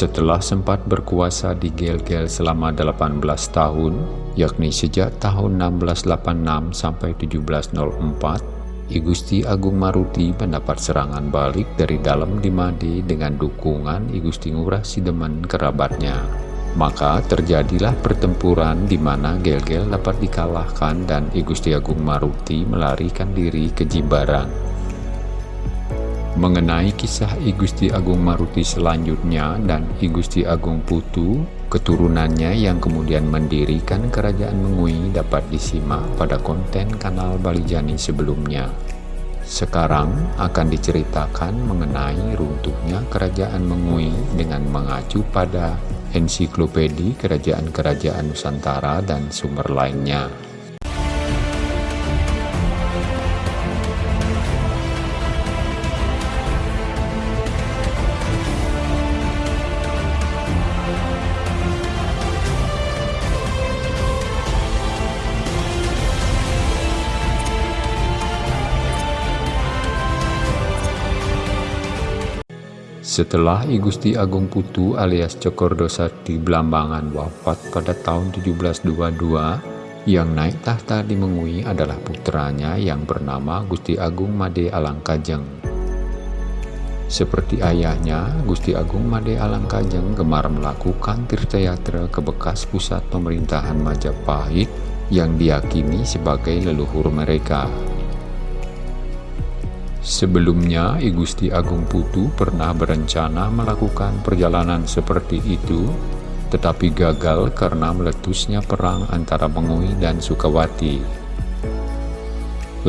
Setelah sempat berkuasa di Gel-Gel selama 18 tahun, yakni sejak tahun 1686 sampai 1704, I Gusti Agung Maruti mendapat serangan balik dari dalam di Made dengan dukungan I Gusti Ngurah Sidemen kerabatnya. Maka terjadilah pertempuran di mana Gel-Gel dapat dikalahkan dan I Gusti Agung Maruti melarikan diri ke Jimbaran. Mengenai kisah I Gusti Agung Maruti selanjutnya dan I Gusti Agung Putu, keturunannya yang kemudian mendirikan Kerajaan Mengui dapat disimak pada konten kanal Balijani sebelumnya. Sekarang akan diceritakan mengenai runtuhnya Kerajaan Mengui dengan mengacu pada ensiklopedi Kerajaan-Kerajaan Nusantara dan sumber lainnya. Setelah I Gusti Agung Putu alias Cokordo Sakti Blambangan wafat pada tahun 1722, yang naik tahta di Mengui adalah putranya yang bernama Gusti Agung Made Alangkajeng. Seperti ayahnya, Gusti Agung Made Alangkajeng gemar melakukan tirtayatra ke bekas pusat pemerintahan Majapahit yang diyakini sebagai leluhur mereka. Sebelumnya, I Gusti Agung Putu pernah berencana melakukan perjalanan seperti itu, tetapi gagal karena meletusnya perang antara Mengui dan Sukawati.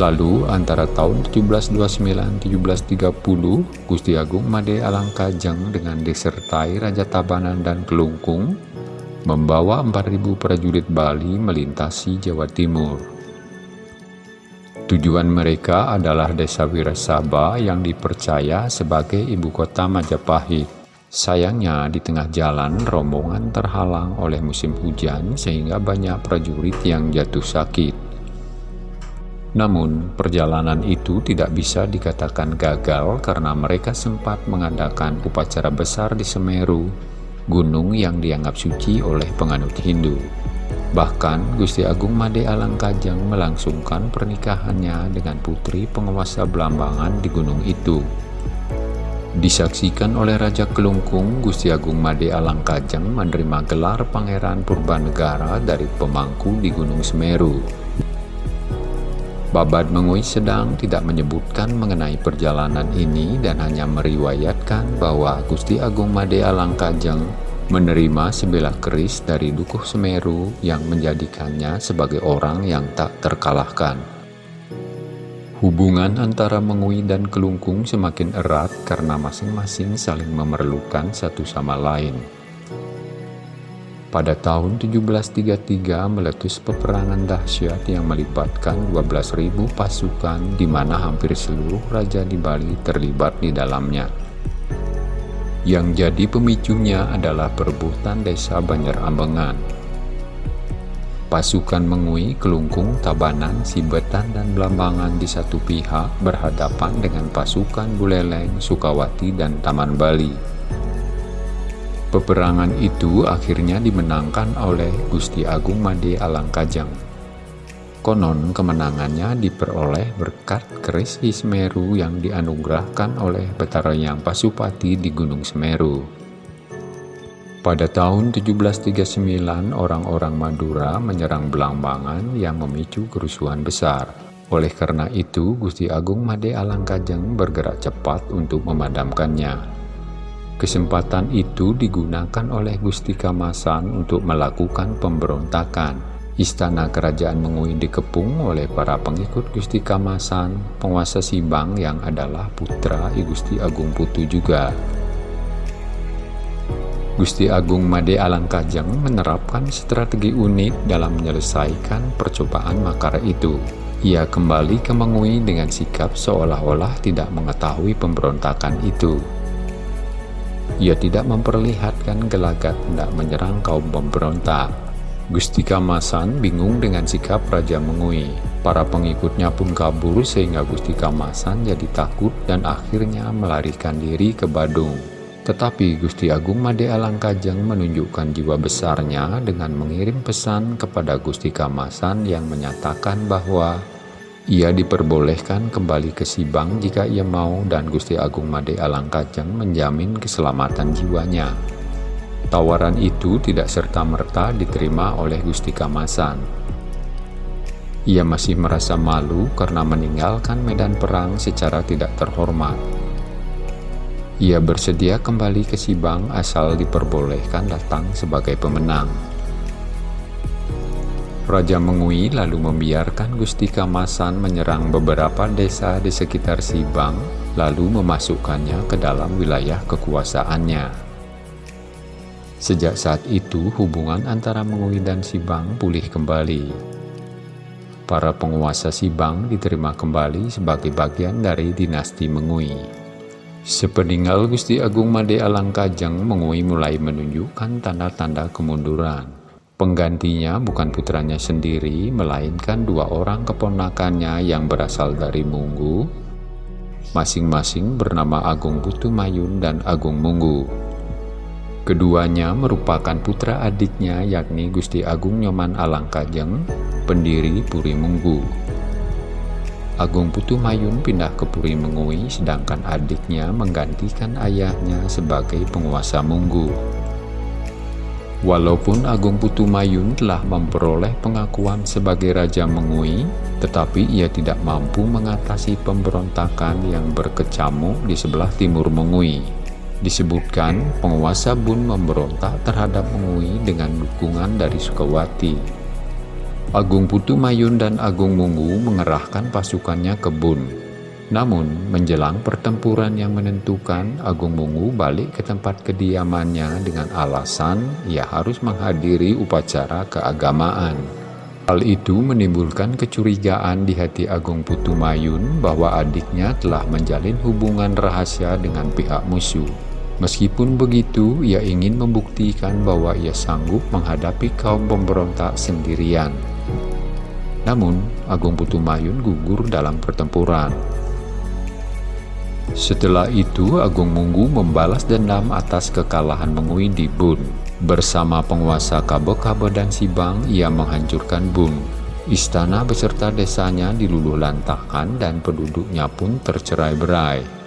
Lalu, antara tahun 1729-1730, Gusti Agung Made Alangkajeng dengan disertai Raja Tabanan dan Kelungkung membawa 4.000 prajurit Bali melintasi Jawa Timur. Tujuan mereka adalah desa Wirasaba yang dipercaya sebagai ibu kota Majapahit. Sayangnya di tengah jalan rombongan terhalang oleh musim hujan sehingga banyak prajurit yang jatuh sakit. Namun perjalanan itu tidak bisa dikatakan gagal karena mereka sempat mengadakan upacara besar di Semeru, gunung yang dianggap suci oleh penganut Hindu. Bahkan Gusti Agung Made Alangkajeng melangsungkan pernikahannya dengan putri penguasa Belambangan di gunung itu. Disaksikan oleh Raja Kelungkung, Gusti Agung Made Alangkajeng menerima gelar Pangeran Purbanegara dari pemangku di Gunung Semeru. Babad Mengui Sedang tidak menyebutkan mengenai perjalanan ini dan hanya meriwayatkan bahwa Gusti Agung Made Alangkajeng menerima sebelah keris dari Dukuh Semeru yang menjadikannya sebagai orang yang tak terkalahkan. Hubungan antara Mengui dan Kelungkung semakin erat karena masing-masing saling memerlukan satu sama lain. Pada tahun 1733 meletus peperangan dahsyat yang melibatkan 12.000 pasukan di mana hampir seluruh raja di Bali terlibat di dalamnya. Yang jadi pemicunya adalah perebutan desa Banjar Ambengan. Pasukan Mengui, Kelungkung, Tabanan, Sibetan, dan Belambangan di satu pihak berhadapan dengan pasukan Buleleng, Sukawati, dan Taman Bali. Peperangan itu akhirnya dimenangkan oleh Gusti Agung Made Alangkajang. Konon kemenangannya diperoleh berkat keris Semeru yang dianugerahkan oleh Betara Yang Pasupati di Gunung Semeru. Pada tahun 1739, orang-orang Madura menyerang Belambangan yang memicu kerusuhan besar. Oleh karena itu, Gusti Agung Made Alangkajeng bergerak cepat untuk memadamkannya. Kesempatan itu digunakan oleh Gusti Kamasan untuk melakukan pemberontakan Istana kerajaan Mengui dikepung oleh para pengikut Gusti Kamasan, penguasa Sibang yang adalah putra I Gusti Agung Putu juga. Gusti Agung Made Alangkajeng menerapkan strategi unik dalam menyelesaikan percobaan makar itu. Ia kembali ke Mengui dengan sikap seolah-olah tidak mengetahui pemberontakan itu. Ia tidak memperlihatkan gelagat hendak menyerang kaum pemberontak Gusti Kamasan bingung dengan sikap Raja Mengui. Para pengikutnya pun kabur sehingga Gusti Kamasan jadi takut dan akhirnya melarikan diri ke Badung. Tetapi Gusti Agung Made Alangkajeng menunjukkan jiwa besarnya dengan mengirim pesan kepada Gusti Kamasan yang menyatakan bahwa ia diperbolehkan kembali ke Sibang jika ia mau dan Gusti Agung Made Alangkajeng menjamin keselamatan jiwanya. Tawaran itu tidak serta-merta diterima oleh Gusti Kamasan. Ia masih merasa malu karena meninggalkan medan perang secara tidak terhormat. Ia bersedia kembali ke Sibang asal diperbolehkan datang sebagai pemenang. Raja Mengui lalu membiarkan Gusti Kamasan menyerang beberapa desa di sekitar Sibang, lalu memasukkannya ke dalam wilayah kekuasaannya. Sejak saat itu, hubungan antara Mengui dan Sibang pulih kembali. Para penguasa Sibang diterima kembali sebagai bagian dari dinasti Mengui. Sepeninggal Gusti Agung Made Alangkajeng Mengui mulai menunjukkan tanda-tanda kemunduran. Penggantinya bukan putranya sendiri, melainkan dua orang keponakannya yang berasal dari Munggu, masing-masing bernama Agung Putu Mayun dan Agung Munggu. Keduanya merupakan putra adiknya yakni Gusti Agung Nyoman Alangkajeng, pendiri Puri Munggu. Agung Putu Mayun pindah ke Puri Mengui sedangkan adiknya menggantikan ayahnya sebagai penguasa Munggu. Walaupun Agung Putu Mayun telah memperoleh pengakuan sebagai Raja Mengui, tetapi ia tidak mampu mengatasi pemberontakan yang berkecamuk di sebelah timur Mengui. Disebutkan penguasa Bun memberontak terhadap Mengui dengan dukungan dari Sukawati. Agung Putu Mayun dan Agung Munggu mengerahkan pasukannya ke Bun. Namun, menjelang pertempuran yang menentukan, Agung Munggu balik ke tempat kediamannya dengan alasan ia harus menghadiri upacara keagamaan. Hal itu menimbulkan kecurigaan di hati Agung Putu Mayun bahwa adiknya telah menjalin hubungan rahasia dengan pihak musuh. Meskipun begitu, ia ingin membuktikan bahwa ia sanggup menghadapi kaum pemberontak sendirian. Namun, Agung Putumayun gugur dalam pertempuran. Setelah itu, Agung Munggu membalas dendam atas kekalahan Mengui di Bun. Bersama penguasa Kabo-Kabo dan Sibang, ia menghancurkan Bun. Istana beserta desanya diluluh lantakan dan penduduknya pun tercerai-berai.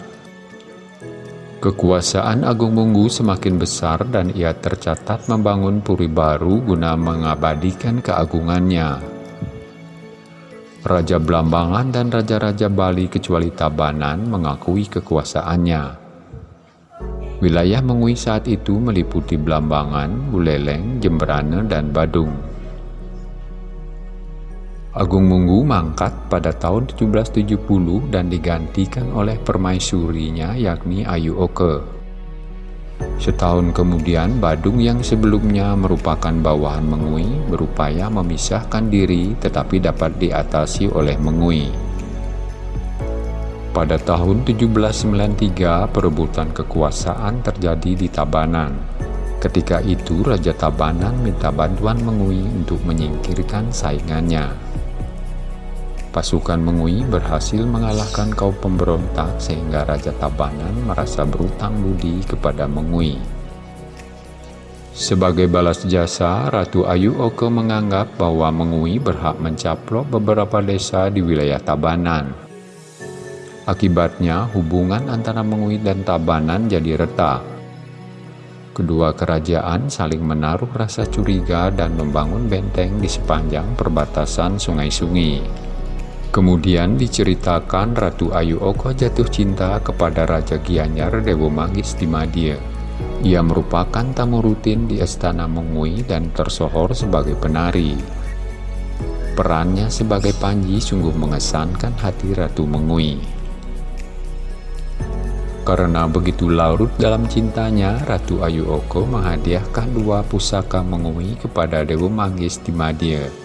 Kekuasaan Agung Munggu semakin besar dan ia tercatat membangun puri baru guna mengabadikan keagungannya. Raja Blambangan dan Raja-Raja Bali kecuali Tabanan mengakui kekuasaannya. Wilayah Mengui saat itu meliputi Blambangan, Buleleng, Jemberana, dan Badung. Agung Munggu mangkat pada tahun 1770 dan digantikan oleh permaisurinya yakni Ayu Oke. Setahun kemudian, Badung yang sebelumnya merupakan bawahan Mengui berupaya memisahkan diri tetapi dapat diatasi oleh Mengui. Pada tahun 1793, perebutan kekuasaan terjadi di Tabanan. Ketika itu, Raja Tabanan minta bantuan Mengui untuk menyingkirkan saingannya. Pasukan Mengui berhasil mengalahkan kaum pemberontak sehingga Raja Tabanan merasa berutang budi kepada Mengui. Sebagai balas jasa, Ratu Ayu Oke menganggap bahwa Mengui berhak mencaplok beberapa desa di wilayah Tabanan. Akibatnya, hubungan antara Mengui dan Tabanan jadi retak. Kedua kerajaan saling menaruh rasa curiga dan membangun benteng di sepanjang perbatasan sungai-sungai. Kemudian diceritakan Ratu Ayu Oko jatuh cinta kepada Raja Gianyar Dewa Manggis di Madia. Ia merupakan tamu rutin di Istana Mengui dan tersohor sebagai penari. Perannya sebagai Panji sungguh mengesankan hati Ratu Mengui. Karena begitu larut dalam cintanya, Ratu Ayu Oko menghadiahkan dua pusaka Mengui kepada Dewa Manggis di Madia.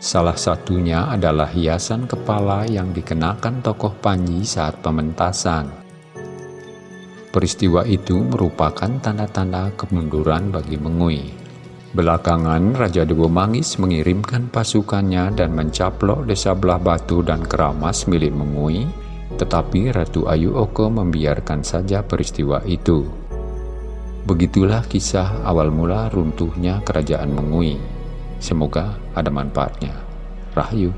Salah satunya adalah hiasan kepala yang dikenakan tokoh Panji saat pementasan. Peristiwa itu merupakan tanda-tanda kemunduran bagi Mengui. Belakangan, Raja Dewa Mangis mengirimkan pasukannya dan mencaplok desa Belah Batu dan Keramas milik Mengui, Tetapi Ratu Ayu Oko membiarkan saja peristiwa itu. Begitulah kisah awal mula runtuhnya kerajaan Mengui. Semoga ada manfaatnya. Rahayu.